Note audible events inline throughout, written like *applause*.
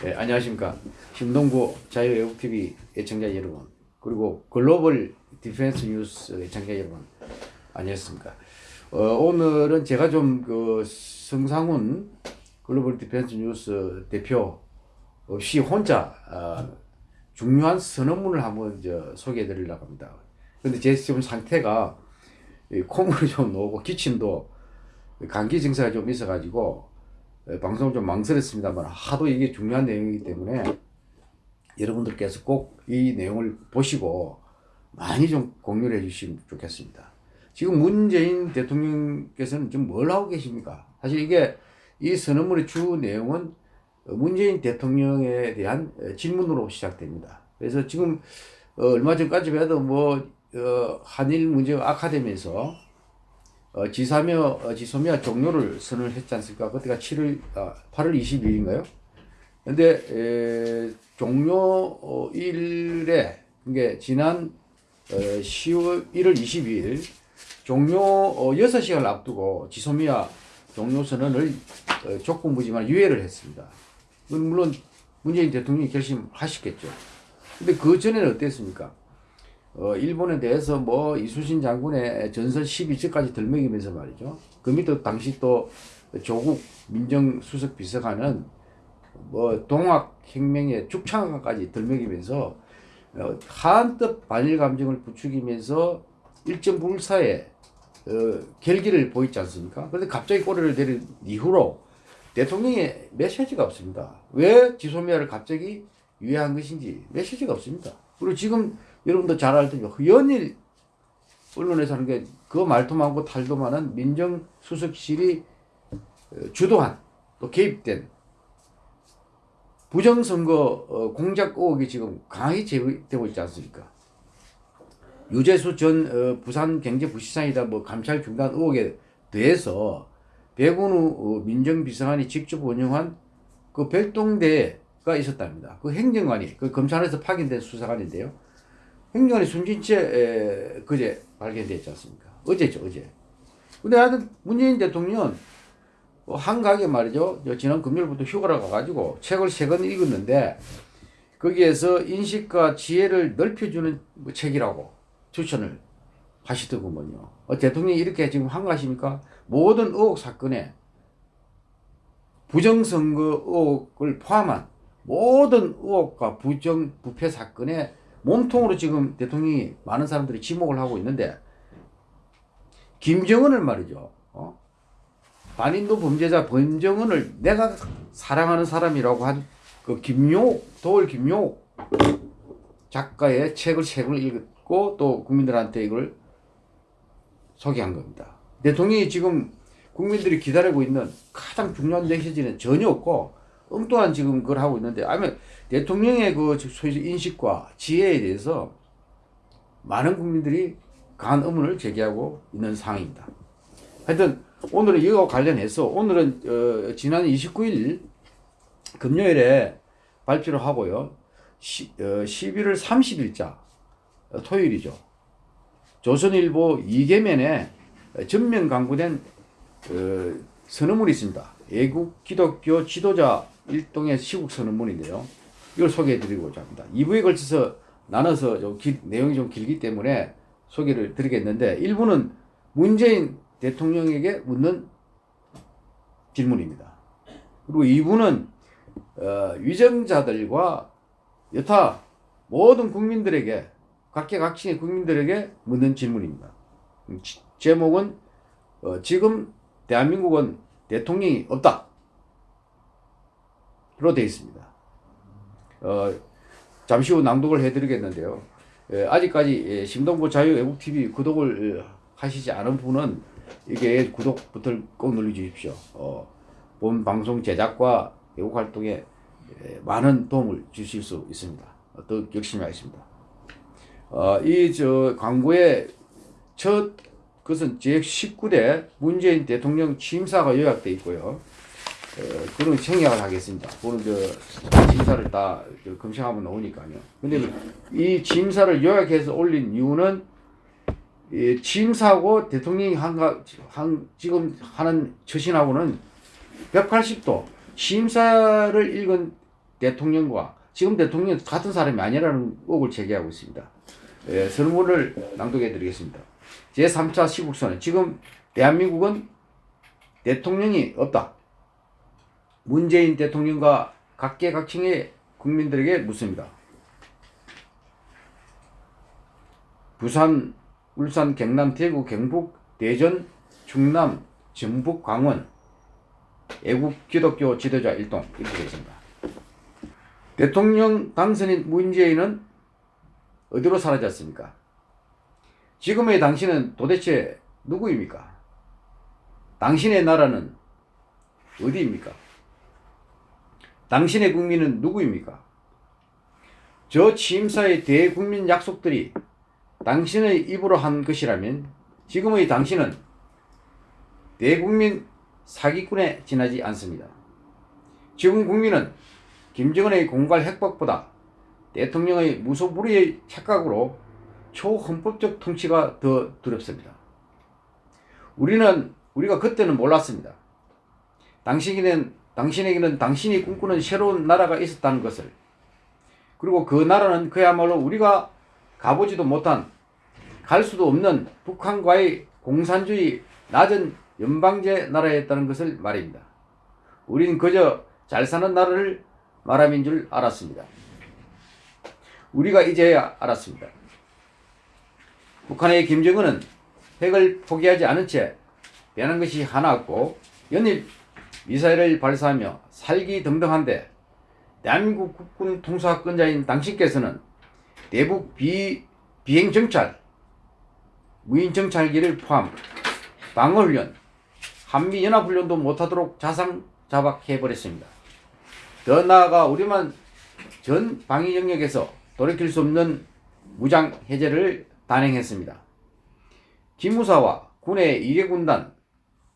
네, 안녕하십니까. 신동구 자유애국TV 애청자 여러분, 그리고 글로벌 디펜스 뉴스 애청자 여러분, 안녕하십니까. 어, 오늘은 제가 좀 그 성상훈 글로벌 디펜스 뉴스 대표 없이 혼자 어, 중요한 선언문을 한번 저 소개해 드리려고 합니다. 근데 제 지금 상태가 콧물이 좀 나오고 기침도 감기 증세가 좀 있어가지고 방송을 좀 망설였습니다만 하도 이게 중요한 내용이기 때문에 여러분들께서 꼭 이 내용을 보시고 많이 좀 공유를 해 주시면 좋겠습니다. 지금 문재인 대통령께서는 지금 뭘 하고 계십니까? 사실 이게 이 선언문의 주 내용은 문재인 대통령에 대한 질문으로 시작됩니다. 그래서 지금 얼마 전까지만 해도 뭐 어, 한일 문제 아카데미에서 어, 지사며 어, 지소미아 종료를 선언을 했지 않습니까? 그때가 7월 아, 8월 22일인가요? 근데 에, 종료일에 그게 지난 어, 10월 1월 22일 종료 어, 6시간을 앞두고 지소미아 종료 선언을 어, 조건부지만 유예를 했습니다. 물론 문재인 대통령이 결심하셨겠죠. 근데 그 전에는 어땠습니까? 어, 일본에 대해서 뭐 이수신 장군의 전설 12절까지 들먹이면서 말이죠. 그 밑에 당시 또 조국 민정수석 비서관은 뭐 동학혁명의 죽창까지 들먹이면서 어, 한뜻 반일 감정을 부추기면서 일정 불사의 어, 결기를 보이지 않습니까? 그런데 갑자기 꼬리를 내린 이후로 대통령의 메시지가 없습니다. 왜 지소미아를 갑자기 유예한 것인지 메시지가 없습니다. 그리고 지금 여러분도 잘 알듯이 연일 언론에서 하는 게 그 말도 많고 탈도 많은 민정수석실이 어, 주도한 또 개입된 부정선거 어, 공작 의혹이 지금 강하게 제기되고 있지 않습니까? 유재수 전 어, 부산경제부시장이다 뭐 감찰 중단 의혹에 대해서 백운우 민정비서관이 직접 운영한 그 별동대가 있었답니다. 그 행정관이 그 검찰에서 파견된 수사관인데요. 행정관이 숨진 채 그제 발견됐지 않습니까? 어제죠 어제. 근데 하여튼 문재인 대통령은 뭐 한가하게 말이죠. 지난 금요일부터 휴가를 가가지고 책을 세 권 읽었는데 거기에서 인식과 지혜를 넓혀주는 뭐 책이라고 추천을 하시더구먼요. 어, 대통령이 이렇게 지금 한가하십니까? 모든 의혹 사건에 부정선거 의혹을 포함한 모든 의혹과 부정 부패 사건에 몸통으로 지금 대통령이 많은 사람들이 지목을 하고 있는데 김정은을 말이죠. 어? 반인도 범죄자 범정은을 내가 사랑하는 사람이라고 한 그 김용옥, 도울 김용옥 작가의 책을 책을 읽고 또 국민들한테 이걸 소개한 겁니다. 대통령이 지금 국민들이 기다리고 있는 가장 중요한 메시지는 전혀 없고 엉뚱한 지금 그걸 하고 있는데 아니면 대통령의 그 소위 인식과 지혜에 대해서 많은 국민들이 강한 의문을 제기하고 있는 상황입니다. 하여튼 오늘은 이거 관련해서 오늘은 어, 지난 29일 금요일에 발표를 하고요. 시, 어, 11월 30일자 어, 토요일이죠. 조선일보 이계면에 전면 강구된 어, 선언문이 있습니다. 애국 기독교 지도자 일동의 시국 선언문인데요. 이걸 소개해 드리고자 합니다. 2부에 걸쳐서 나눠서 좀 기, 내용이 좀 길기 때문에 소개를 드리겠는데 1부는 문재인 대통령에게 묻는 질문입니다. 그리고 2부는 어, 위정자들과 여타 모든 국민들에게 각계각층의 국민들에게 묻는 질문입니다. 지, 제목은 어, 지금 대한민국은 대통령이 없다. 로 되어 있습니다. 어, 잠시 후 낭독을 해드리겠는데요. 예, 아직까지 예, 심동보 자유외국TV 구독을 하시지 않은 분은 이게 구독 버튼을 꼭 눌러주십시오. 어, 본 방송 제작과 외국 활동에 예, 많은 도움을 주실 수 있습니다. 더 열심히 하겠습니다. 어, 이 저 광고의 첫 그것은 제19대 문재인 대통령 취임사가 요약되어 있고요. 어, 그런 생략을 하겠습니다. 그런 저 심사를 다 검색하면 나오니까요. 근데 이 취임사를 요약해서 올린 이유는 이 취임사하고 대통령이 한가, 한, 지금 하는 처신하고는 180도 취임사를 읽은 대통령과 지금 대통령 같은 사람이 아니라는 의혹을 제기하고 있습니다. 예, 설문을 낭독해 드리겠습니다. 제3차 시국선언. 지금 대한민국은 대통령이 없다. 문재인 대통령과 각계각층의 국민들에게 묻습니다. 부산, 울산, 경남, 대구, 경북, 대전, 충남, 전북, 강원 애국 기독교 지도자 일동 이렇게 되어 있습니다. 대통령 당선인 문재인은 어디로 사라졌습니까? 지금의 당신은 도대체 누구입니까? 당신의 나라는 어디입니까? 당신의 국민은 누구입니까? 저 취임사의 대국민 약속들이 당신의 입으로 한 것이라면 지금의 당신은 대국민 사기꾼에 지나지 않습니다. 지금 국민은 김정은의 공갈 핵박보다 대통령의 무소불위의 착각으로 초헌법적 통치가 더 두렵습니다. 우리는 우리가 그때는 몰랐습니다. 당신에게는 당신에게는 당신이 꿈꾸는 새로운 나라가 있었다는 것을 그리고 그 나라는 그야말로 우리가 가보지도 못한 갈 수도 없는 북한과의 공산주의 낮은 연방제 나라였다는 것을 말입니다. 우린 그저 잘 사는 나라를 말함인 줄 알았습니다. 우리가 이제야 알았습니다. 북한의 김정은은 핵을 포기하지 않은 채 변한 것이 하나 없고 연일 미사일을 발사하며 살기 등등한데 대한민국 국군 통수권자인 당신께서는 대북 비, 비행 정찰, 무인 정찰기를 포함 방어훈련, 한미연합훈련도 못하도록 자상자박해버렸습니다. 더 나아가 우리만 전 방위 영역에서 돌이킬 수 없는 무장 해제를 단행했습니다. 기무사와 군의 2개 군단,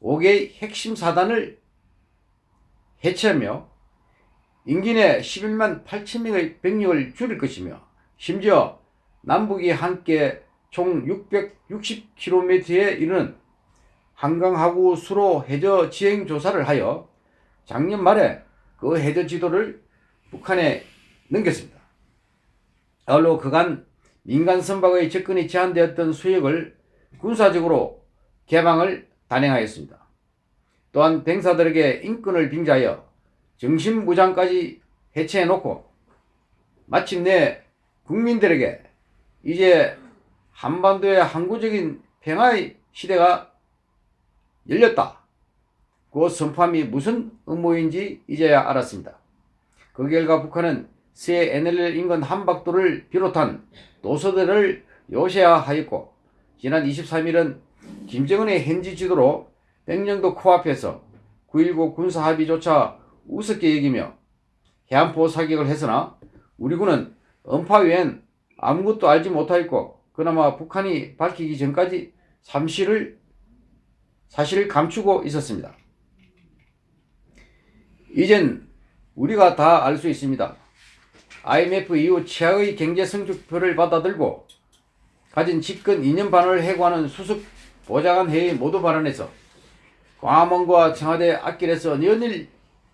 5개의 핵심 사단을 해체하며 인기 내 11만 8천 명의 병력을 줄일 것이며 심지어 남북이 함께 총 660km에 이르는 한강하구 수로 해저 지행 조사를 하여 작년 말에 그 해저 지도를 북한에 넘겼습니다. 아울러 그간 민간 선박의 접근이 제한되었던 수역을 군사적으로 개방을 단행하였습니다. 또한 병사들에게 인권을 빙자하여 정신무장까지 해체해놓고 마침내 국민들에게 이제 한반도의 항구적인 평화의 시대가 열렸다. 그 선포함이 무슨 음모인지 이제야 알았습니다. 그 결과 북한은 새 NLL 인근 한박도를 비롯한 도서들을 요새화하였고 지난 23일은 김정은의 현지 지도로 백령도 코앞에서 9.19 군사합의조차 우습게 여기며 해안포 사격을 했으나 우리 군은 음파 외엔 아무것도 알지 못하였고 그나마 북한이 밝히기 전까지 삼실을 사실을 감추고 있었습니다. 이젠 우리가 다 알 수 있습니다. IMF 이후 최악의 경제 성적표를 받아들고 가진 집권 2년 반을 해고하는 수습 보좌관 회의 모두 발언에서 광화문과 청와대 앞길에서 연일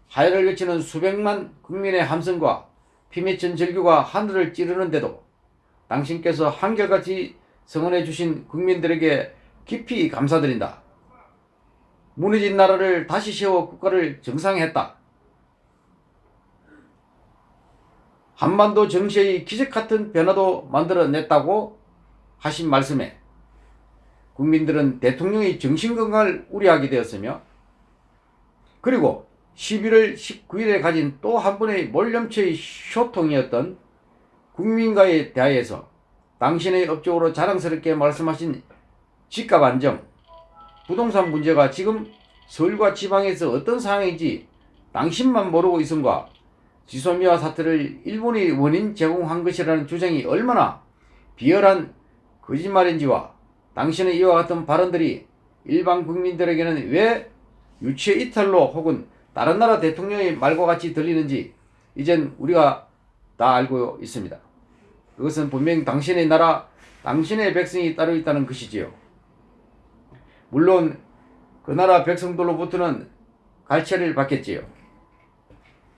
하야를 외치는 수백만 국민의 함성과 피 맺힌 절규가 하늘을 찌르는데도 당신께서 한결같이 성원해 주신 국민들에게 깊이 감사드린다. 무너진 나라를 다시 세워 국가를 정상했다. 한반도 정시의 기적 같은 변화도 만들어냈다고 하신 말씀에 국민들은 대통령의 정신건강을 우려하게 되었으며 그리고 11월 19일에 가진 또 한 번의 몰염체의 쇼통이었던 국민과의 대화에서 당신의 업적으로 자랑스럽게 말씀하신 집값 안정, 부동산 문제가 지금 서울과 지방에서 어떤 상황인지 당신만 모르고 있음과 지소미아 사태를 일본이 원인 제공한 것이라는 주장이 얼마나 비열한 거짓말인지와 당신의 이와 같은 발언들이 일반 국민들에게는 왜 유체 이탈로 혹은 다른 나라 대통령의 말과 같이 들리는지 이젠 우리가 다 알고 있습니다. 그것은 분명 당신의 나라, 당신의 백성이 따로 있다는 것이지요. 물론 그 나라 백성들로부터는 갈채를 받겠지요.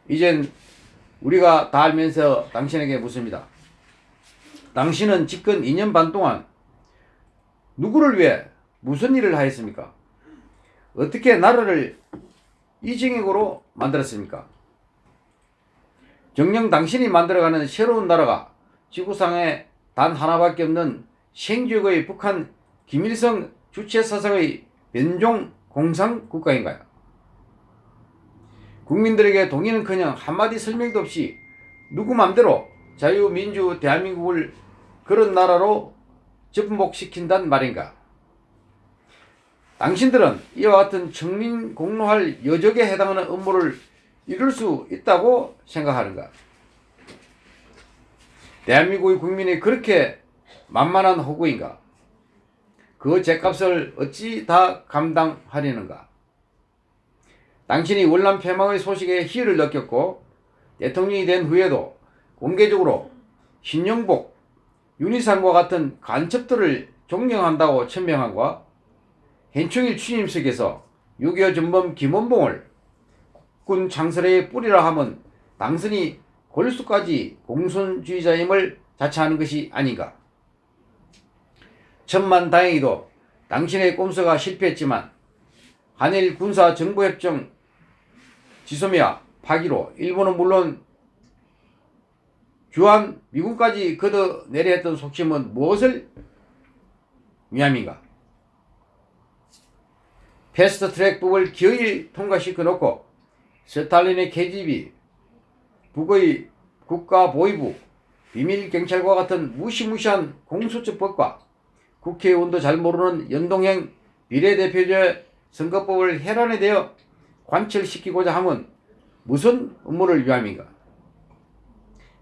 이젠 우리가 다 알면서 당신에게 묻습니다. 당신은 집권 2년 반 동안 누구를 위해 무슨 일을 하였습니까? 어떻게 나라를 이정익으로 만들었습니까? 정녕 당신이 만들어가는 새로운 나라가 지구상에 단 하나밖에 없는 생쥐의 북한 김일성 주체 사상의 변종 공산 국가인가요? 국민들에게 동의는커녕 한마디 설명도 없이 누구 맘대로 자유민주 대한민국을 그런 나라로 접목시킨단 말인가? 당신들은 이와 같은 청민 공로할 여적에 해당하는 업무를 이룰 수 있다고 생각하는가? 대한민국의 국민이 그렇게 만만한 호구인가? 그 죄값을 어찌 다 감당하려는가? 당신이 월남 패망의 소식에 희열을 느꼈고 대통령이 된 후에도 공개적으로 신영복, 윤희상과 같은 간첩들을 존경한다고 천명한과 hen충일 취임식에서 6.25 전범 김원봉을 군 창설의 뿌리라 하면 당선이 골수까지 공손주의자임을 자처하는 것이 아닌가. 천만 다행히도 당신의 꼼수가 실패했지만 한일 군사 정보협정 지소미아 파기로 일본은 물론 주한 미국까지 걷어내려 했던 속심은 무엇을 위함인가? 패스트트랙법을 기어이 통과시켜 놓고 스탈린의 KGB, 북의 국가보위부, 비밀경찰과 같은 무시무시한 공수처법과 국회의원도 잘 모르는 연동형 비례대표제 선거법을 해란에 대어 관철시키고자 함은 무슨 음모를 위함인가?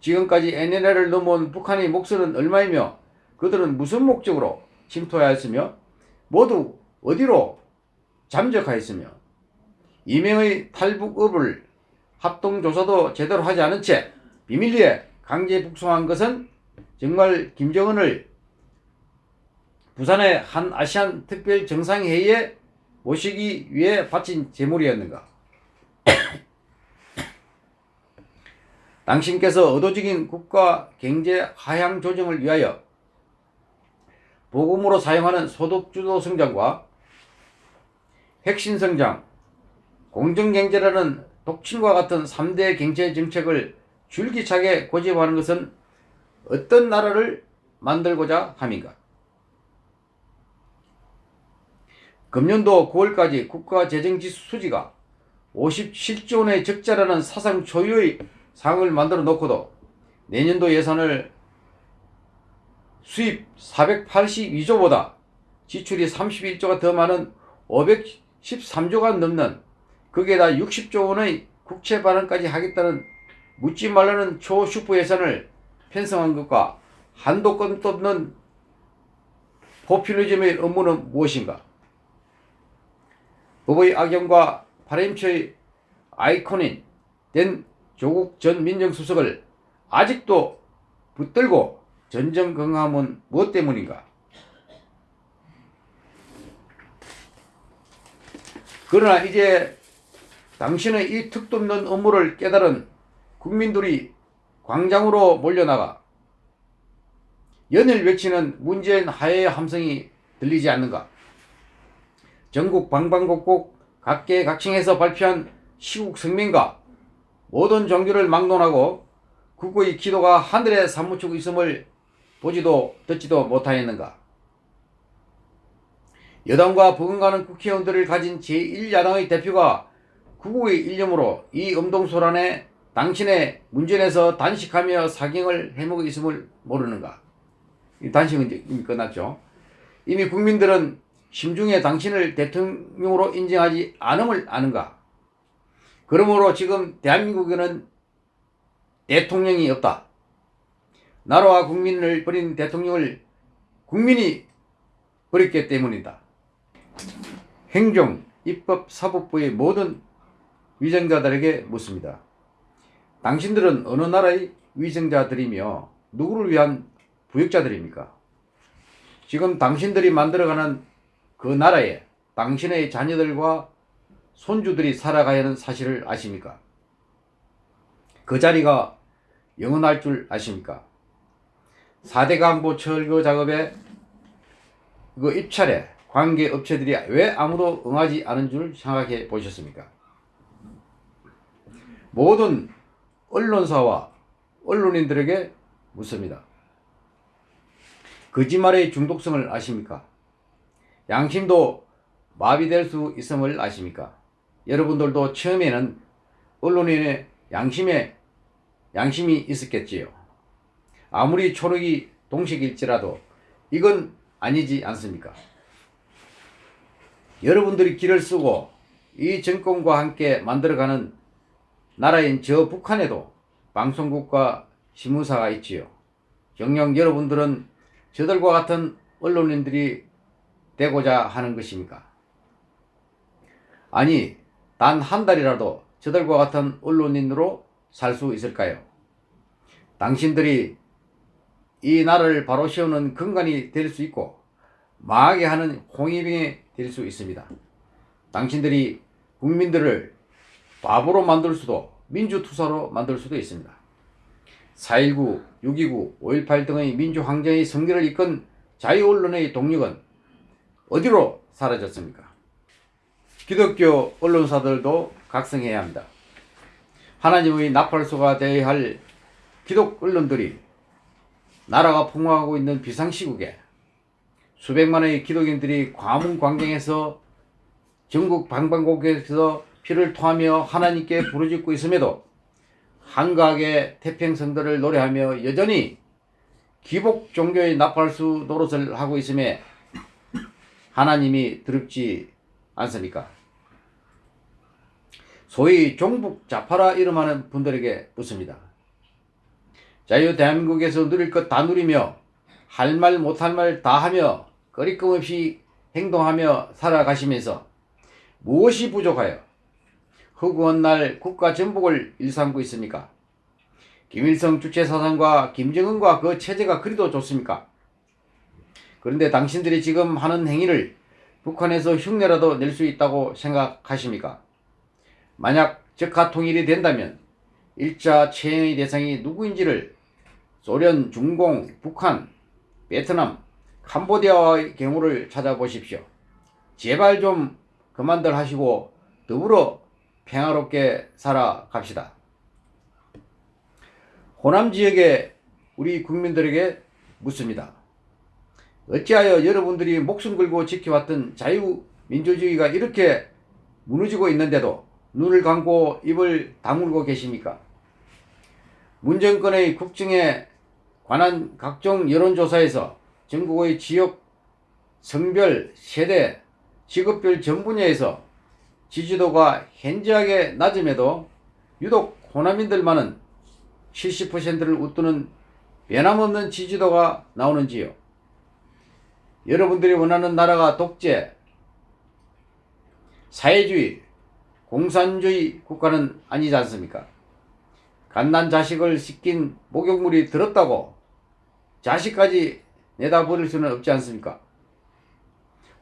지금까지 NLL을 넘어온 북한의 목소는 얼마이며 그들은 무슨 목적으로 침투하였으며 모두 어디로 잠적하였으며 이명의 탈북업을 합동조사도 제대로 하지 않은 채 비밀리에 강제 북송한 것은 정말 김정은을 부산의 한 아시안 특별 정상회의에 모시기 위해 바친 재물이었는가? 당신께서 의도적인 국가 경제 하향 조정을 위하여 보금으로 사용하는 소득주도 성장과 핵심 성장, 공정경제라는 독침과 같은 3대 경제 정책을 줄기차게 고집하는 것은 어떤 나라를 만들고자 함인가? 금년도 9월까지 국가재정지수 수지가 57조 원의 적자라는 사상 초유의 상을 만들어 놓고도 내년도 예산을 수입 482조보다 지출이 31조가 더 많은 513조가 넘는 거기에다 60조 원의 국채 발행까지 하겠다는 묻지 말라는 초슈퍼 예산을 편성한 것과 한도 끝도 없는 포퓰리즘의 업무는 무엇인가? 법의 악용과 파렴치의 아이콘인 된 조국 전 민정수석을 아직도 붙들고 전전긍긍함은 무엇 때문인가? 그러나 이제 당신의 이 특도 없는 업무를 깨달은 국민들이 광장으로 몰려나가 연일 외치는 문재인 하해의 함성이 들리지 않는가? 전국 방방곡곡 각계 각층에서 발표한 시국 성명과 모든 종교를 막론하고 국고의 기도가 하늘에 사무치고 있음을 보지도 듣지도 못하였는가. 여당과 버금가는 국회의원들을 가진 제1야당의 대표가 구국의 일념으로 이 음동소란에 당신의 문전에서 단식하며 사경을 해먹고 있음을 모르는가. 단식은 이미 끝났죠. 이미 국민들은 심중에 당신을 대통령으로 인정하지 않음을 아는가? 그러므로 지금 대한민국에는 대통령이 없다. 나라와 국민을 버린 대통령을 국민이 버렸기 때문이다. 행정, 입법, 사법부의 모든 위정자들에게 묻습니다. 당신들은 어느 나라의 위정자들이며 누구를 위한 부역자들입니까? 지금 당신들이 만들어가는 그 나라에 당신의 자녀들과 손주들이 살아가야 하는 사실을 아십니까? 그 자리가 영원할 줄 아십니까? 4대 간보 철거 작업에 그 입찰에 관계 업체들이 왜 아무도 응하지 않은 줄 생각해 보셨습니까? 모든 언론사와 언론인들에게 묻습니다. 거짓말의 중독성을 아십니까? 양심도 마비될 수 있음을 아십니까? 여러분들도 처음에는 언론인의 양심에 양심이 있었겠지요. 아무리 초록이 동식일지라도 이건 아니지 않습니까? 여러분들이 길을 쓰고 이 정권과 함께 만들어가는 나라인 저 북한에도 방송국과 신문사가 있지요. 정녕 여러분들은 저들과 같은 언론인들이 되고자 하는 것입니까? 아니, 단 한 달이라도 저들과 같은 언론인으로 살 수 있을까요? 당신들이 이 나라를 바로 세우는 근간이 될 수 있고 망하게 하는 홍위병이 될 수 있습니다. 당신들이 국민들을 바보로 만들 수도 민주투사로 만들 수도 있습니다. 4.19, 6.29, 5.18 등의 민주항쟁의 성기를 이끈 자유언론의 동력은 어디로 사라졌습니까? 기독교 언론사들도 각성해야 합니다. 하나님의 나팔소가 되어야 할 기독 언론들이 나라가 풍화하고 있는 비상시국에 수백만의 기독인들이 과문 광경에서 전국 방방곡곡에서 피를 토하며 하나님께 부르짖고 있음에도 한가하게 태평성들을 노래하며 여전히 기복 종교의 나팔수 노릇을 하고 있음에 하나님이 드럽지 않습니까? 소위 종북 자파라 이름하는 분들에게 묻습니다. 자유 대한민국에서 누릴 것 다 누리며 할 말 못할 말 다 하며 거리낌 없이 행동하며 살아가시면서 무엇이 부족하여 허구한 날 국가 전복을 일삼고 있습니까? 김일성 주체 사상과 김정은과 그 체제가 그리도 좋습니까? 그런데 당신들이 지금 하는 행위를 북한에서 흉내라도 낼 수 있다고 생각하십니까? 만약 적화 통일이 된다면 일자 체행의 대상이 누구인지를 소련, 중공, 북한, 베트남, 캄보디아의 경우를 찾아보십시오. 제발 좀 그만들 하시고 더불어 평화롭게 살아갑시다. 호남 지역의 우리 국민들에게 묻습니다. 어찌하여 여러분들이 목숨 걸고 지켜왔던 자유민주주의가 이렇게 무너지고 있는데도 눈을 감고 입을 다물고 계십니까? 문정권의 국정에 관한 각종 여론조사에서 전국의 지역, 성별, 세대, 직업별 전 분야에서 지지도가 현저하게 낮음에도 유독 호남인들만은 70%를 웃도는 변함없는 지지도가 나오는지요. 여러분들이 원하는 나라가 독재, 사회주의, 공산주의 국가는 아니지 않습니까? 갓난 자식을 씻긴 목욕물이 들었다고 자식까지 내다 버릴 수는 없지 않습니까?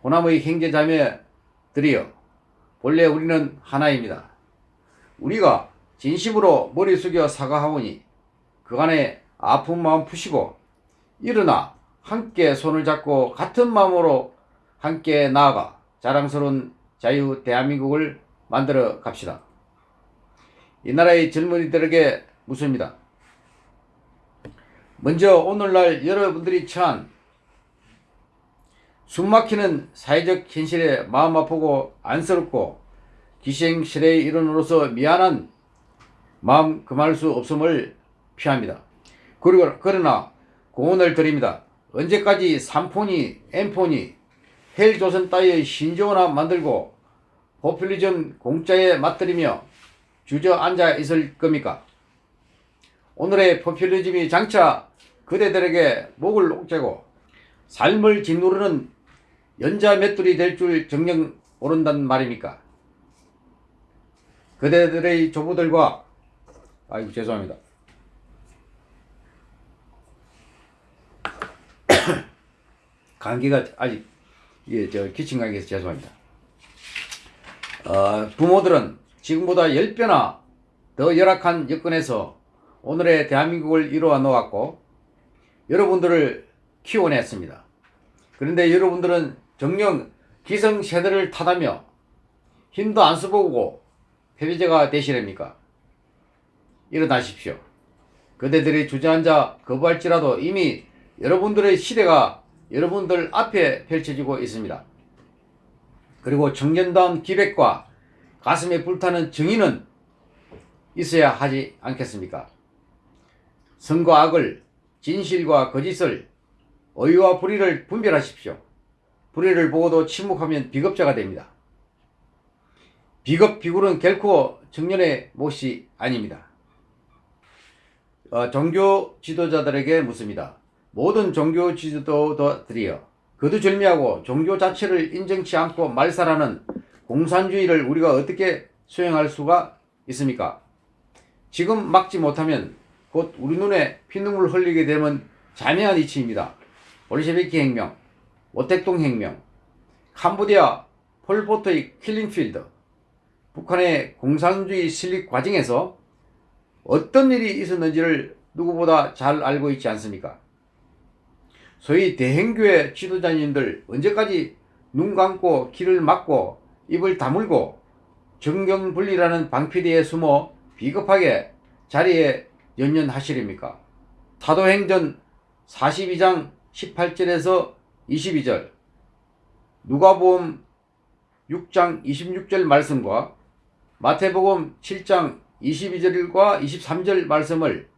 호남의 형제자매들이여 본래 우리는 하나입니다. 우리가 진심으로 머리 숙여 사과하오니 그간의 아픈 마음 푸시고 일어나 함께 손을 잡고 같은 마음으로 함께 나아가 자랑스러운 자유 대한민국을 만들어 갑시다. 이 나라의 젊은이들에게 묻습니다. 먼저 오늘날 여러분들이 처한 숨막히는 사회적 현실에 마음 아프고 안쓰럽고 기생실의 일원으로서 미안한 마음 금할 수 없음을 피합니다. 그리고 그러나 공언을 드립니다. 언제까지 3폰이, M폰이 헬조선 따위의 신조어나 만들고 포퓰리즘 공짜에 맞들이며 주저앉아 있을 겁니까? 오늘의 포퓰리즘이 장차 그대들에게 목을 옥죄고 삶을 짓누르는 연자 맷돌이 될 줄 정녕 오른단 말입니까? 그대들의 조부들과 아이고 죄송합니다. *coughs* 감기가 아직 이게 저 기침 감기에서 죄송합니다. 어, 부모들은 지금보다 10배나 더 열악한 여건에서 오늘의 대한민국을 이루어 놓았고 여러분들을 키워냈습니다. 그런데 여러분들은 정령 기성세대를 탓하며 힘도 안 써보고 패배자가 되시렵니까? 일어나십시오. 그대들이 주저앉아 거부할지라도 이미 여러분들의 시대가 여러분들 앞에 펼쳐지고 있습니다. 그리고 청년다운 기백과 가슴에 불타는 정의는 있어야 하지 않겠습니까? 선과 악을, 진실과 거짓을, 의와 불의를 분별하십시오. 불의를 보고도 침묵하면 비겁자가 됩니다. 비겁 비굴은 결코 청년의 못이 아닙니다. 어, 종교 지도자들에게 묻습니다. 모든 종교 지도자들이여 거두절미하고 종교 자체를 인정치 않고 말살하는 공산주의를 우리가 어떻게 수행할 수가 있습니까? 지금 막지 못하면 곧 우리 눈에 피눈물 흘리게 되면 자명한 이치입니다. 볼셰비키 혁명, 모택동 혁명, 캄보디아 폴포트의 킬링필드, 북한의 공산주의 수립 과정에서 어떤 일이 있었는지를 누구보다 잘 알고 있지 않습니까? 소위 대형교회 지도자님들 언제까지 눈 감고 귀를 막고 입을 다물고 정경분리라는 방피디에 숨어 비겁하게 자리에 연연하시렵니까? 사도행전 42장 18절에서 22절 누가복음 6장 26절 말씀과 마태복음 7장 22절과 23절 말씀을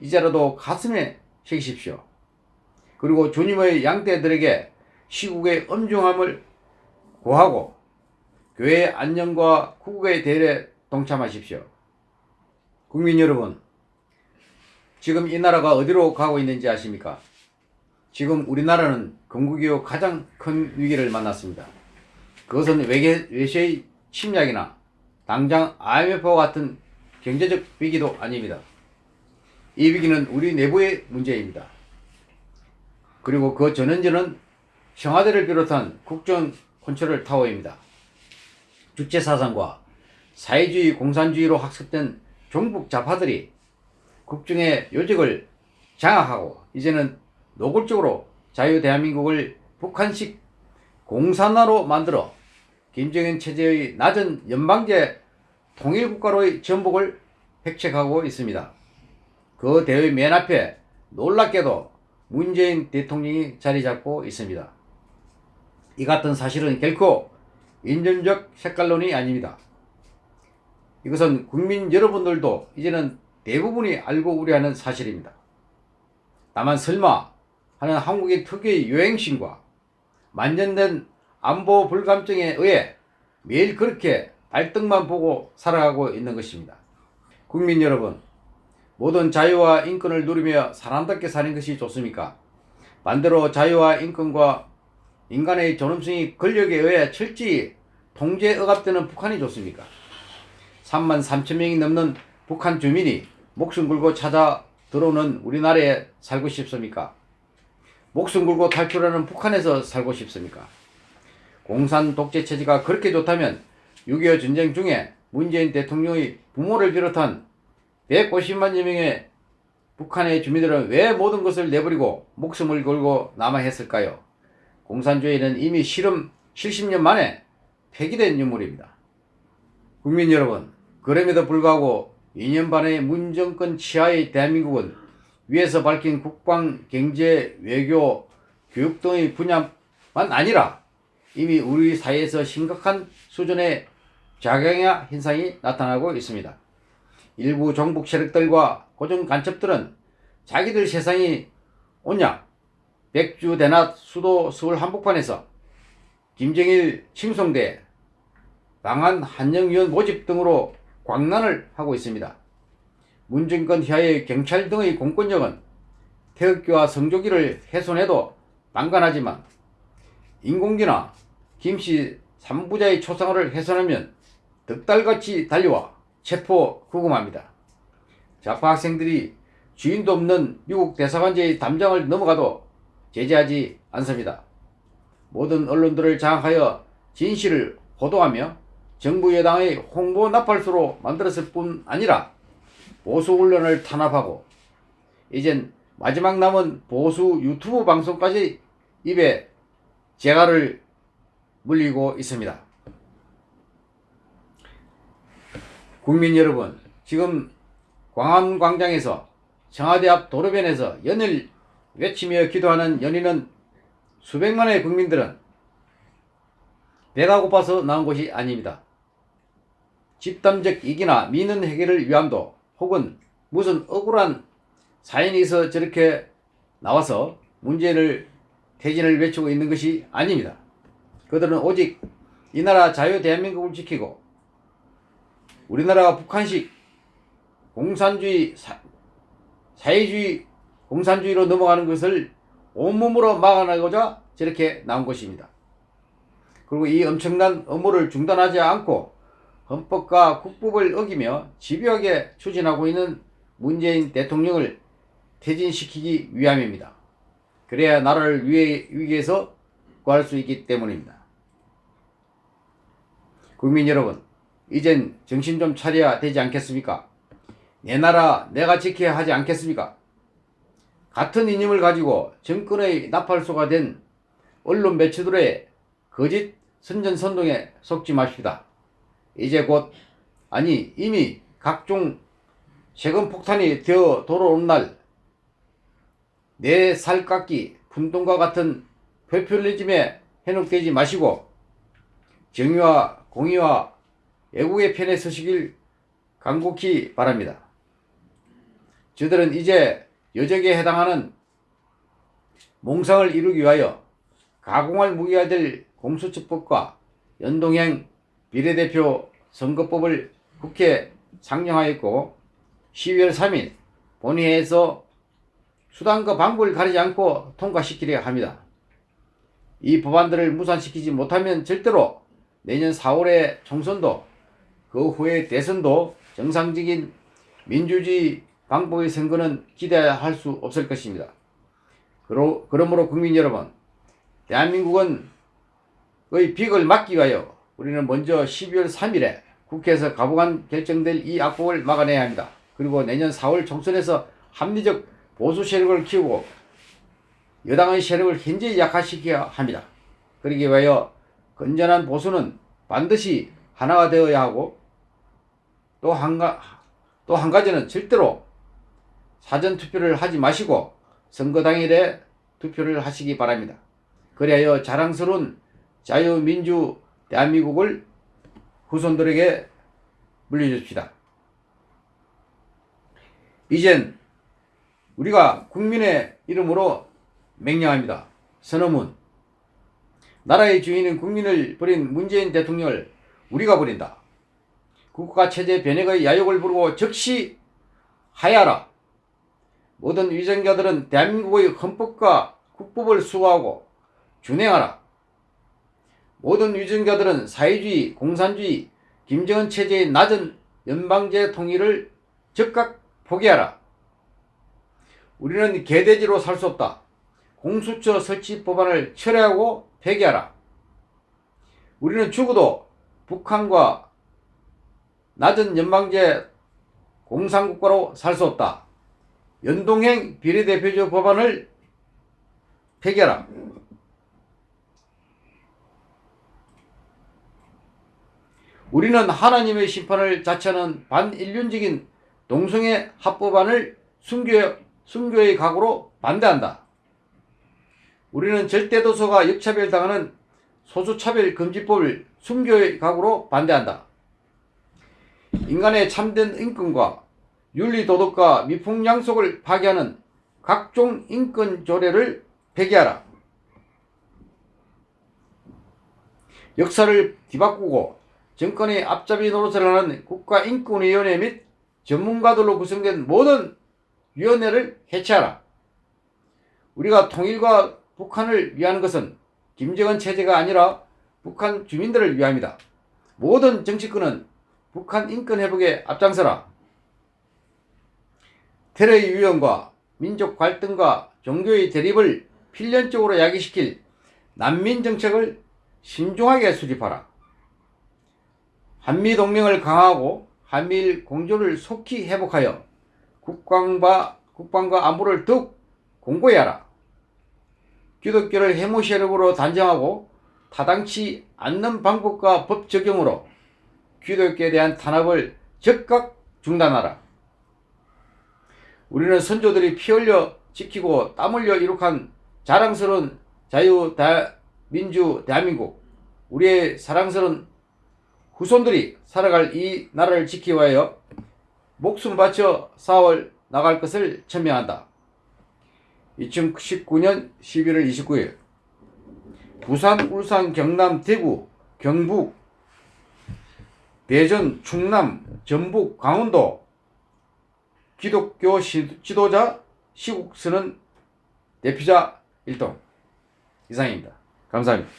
이제라도 가슴에 새기십시오. 그리고 주님의 양떼들에게 시국의 엄중함을 고하고 교회의 안녕과 국국의 대례 동참하십시오. 국민 여러분, 지금 이 나라가 어디로 가고 있는지 아십니까? 지금 우리나라는 건국 이후 가장 큰 위기를 만났습니다. 그것은 외계, 외세의 침략이나 당장 IMF와 같은 경제적 위기도 아닙니다. 이 위기는 우리 내부의 문제입니다. 그리고 그 전원전은 청와대를 비롯한 국정 컨트롤 타워입니다. 주체사상과 사회주의 공산주의로 학습된 종북 좌파들이 국정의 요직을 장악하고 이제는 노골적으로 자유 대한민국을 북한식 공산화로 만들어 김정은 체제의 낮은 연방제 통일국가로의 전복을 획책하고 있습니다. 그 대의 맨 앞에 놀랍게도 문재인 대통령이 자리 잡고 있습니다. 이 같은 사실은 결코 인전적 색깔론이 아닙니다. 이것은 국민 여러분들도 이제는 대부분이 알고 우려하는 사실입니다. 다만 설마 하는 한국의 특유의 유행심과 만연된 안보 불감증에 의해 매일 그렇게 발등만 보고 살아가고 있는 것입니다. 국민 여러분, 모든 자유와 인권을 누리며 사람답게 사는 것이 좋습니까? 반대로 자유와 인권과 인간의 존엄성이 권력에 의해 철저히 통제 억압되는 북한이 좋습니까? 3만 3천 명이 넘는 북한 주민이 목숨 걸고 찾아 들어오는 우리나라에 살고 싶습니까? 목숨 걸고 탈출하는 북한에서 살고 싶습니까? 공산 독재 체제가 그렇게 좋다면 6.25 전쟁 중에 문재인 대통령의 부모를 비롯한 150만 여 명의 북한의 주민들은 왜 모든 것을 내버리고 목숨을 걸고 남아 했을까요? 공산주의는 이미 실험 70년 만에 폐기된 유물입니다. 국민 여러분, 그럼에도 불구하고 2년 반의 문정권 치하의 대한민국은 위에서 밝힌 국방, 경제, 외교, 교육 등의 분야만 아니라 이미 우리 사회에서 심각한 수준의 자경야 현상이 나타나고 있습니다. 일부 정북 세력들과 고정 간첩들은 자기들 세상이 온냐 백주 대낮 수도 서울 한복판에서 김정일 칭송대 방한 한영위원 모집 등으로 광란을 하고 있습니다. 문정권 휘하의 경찰 등의 공권력은 태극기와 성조기를 훼손해도 방관하지만 인공기나 김씨 삼부자의 초상화를 훼손하면 득달같이 달려와 체포 구금합니다. 좌파 학생들이 주인도 없는 미국 대사관제의 담장을 넘어가도 제재하지 않습니다. 모든 언론들을 장악하여 진실을 호도하며 정부 여당의 홍보 나팔수로 만들었을 뿐 아니라 보수 언론을 탄압하고 이젠 마지막 남은 보수 유튜브 방송까지 입에 재갈을 물리고 있습니다. 국민 여러분, 지금 광안광장에서 청와대 앞 도로변에서 연일 외치며 기도하는 연인은 수백만의 국민들은 배가 고파서 나온 것이 아닙니다. 집단적 이기나 민원 해결을 위함도 혹은 무슨 억울한 사연이 있어 저렇게 나와서 문제를 퇴진을 외치고 있는 것이 아닙니다. 그들은 오직 이 나라 자유 대한민국을 지키고 우리나라가 북한식 공산주의 사, 사회주의 공산주의로 넘어가는 것을 온몸으로 막아내고자 저렇게 나온 것입니다. 그리고 이 엄청난 업무를 중단하지 않고 헌법과 국법을 어기며 집요하게 추진하고 있는 문재인 대통령을 퇴진시키기 위함입니다. 그래야 나라를 위해, 위기에서 구할 수 있기 때문입니다. 국민 여러분, 이젠 정신 좀 차려야 되지 않겠습니까? 내 나라 내가 지켜야 하지 않겠습니까? 같은 이념을 가지고 정권의 나팔소가 된 언론 매체들의 거짓 선전선동에 속지 마십시다. 이제 곧 아니 이미 각종 세금 폭탄이 되어 돌아오는 날내 살깎기 분동과 같은 포퓰리즘에 현혹되지 마시고 정의와 공의와 애국의 편에 서시길 간곡히 바랍니다. 저들은 이제 여적에 해당하는 몽상을 이루기 위하여 가공할 무기가 될 공수처법과 연동형 비례대표 선거법을 국회 상정하였고 12월 3일 본회의에서 수단과 방법을 가리지 않고 통과시키려 합니다. 이 법안들을 무산시키지 못하면 절대로 내년 4월의 총선도 그 후에 대선도 정상적인 민주주의 방법의 선거는 기대할 수 없을 것입니다. 그러, 그러므로 국민 여러분, 대한민국은 의 빅을 막기 위하여 우리는 먼저 12월 3일에 국회에서 가부간 결정될 이 악법을 막아내야 합니다. 그리고 내년 4월 총선에서 합리적 보수 세력을 키우고 여당의 세력을 현저히 약화시켜야 합니다. 그러기 위하여 건전한 보수는 반드시 하나가 되어야 하고 또한또한 가지는 절대로 사전 투표를 하지 마시고 선거 당일에 투표를 하시기 바랍니다. 그리하여 자랑스러운 자유민주 대한민국을 후손들에게 물려줍시다. 이젠 우리가 국민의 이름으로 맹령합니다. 선어문 나라의 주인인 국민을 버린 문재인 대통령을 우리가 버린다. 국가 체제 변혁의 야욕을 부르고 즉시 하야라. 모든 위정자들은 대한민국의 헌법과 국법을 수호하고 준행하라. 모든 위정자들은 사회주의, 공산주의, 김정은 체제의 낮은 연방제 통일을 즉각 포기하라. 우리는 개돼지로 살 수 없다. 공수처 설치 법안을 철회하고 폐기하라. 우리는 죽어도 북한과 낮은 연방제 공산국가로 살 수 없다. 연동형 비례대표제 법안을 폐기하라. 우리는 하나님의 심판을 자처하는 반인륜적인 동성애 합법안을 순교, 순교의 각오로 반대한다. 우리는 절대도서가 역차별당하는 소수차별금지법을 순교의 각오로 반대한다. 인간의 참된 인권과 윤리도덕과 미풍양속을 파괴하는 각종 인권 조례를 폐기하라. 역사를 뒤바꾸고 정권의 앞잡이 노릇을 하는 국가인권위원회 및 전문가들로 구성된 모든 위원회를 해체하라. 우리가 통일과 북한을 위하는 것은 김정은 체제가 아니라 북한 주민들을 위함이다. 모든 정치권은 북한 인권 회복에 앞장서라. 테러의 위험과 민족 갈등과 종교의 대립을 필연적으로 야기시킬 난민 정책을 신중하게 수립하라. 한미 동맹을 강화하고 한미일 공조를 속히 회복하여 국방과, 국방과 안보를 더욱 공고히 하라. 기독교를 해무 세력으로 단정하고 타당치 않는 방법과 법 적용으로 기독교에 대한 탄압을 즉각 중단하라. 우리는 선조들이 피 흘려 지키고 땀 흘려 이룩한 자랑스러운 자유 다, 민주 대한민국 우리의 사랑스러운 후손들이 살아갈 이 나라를 지키기 위하여 목숨 바쳐 싸워 나갈 것을 천명한다. 2019년 11월 29일 부산, 울산, 경남, 대구, 경북, 대전, 충남, 전북, 강원도 기독교 시- 지도자 시국 쓰는 대표자 일동 이상입니다. 감사합니다.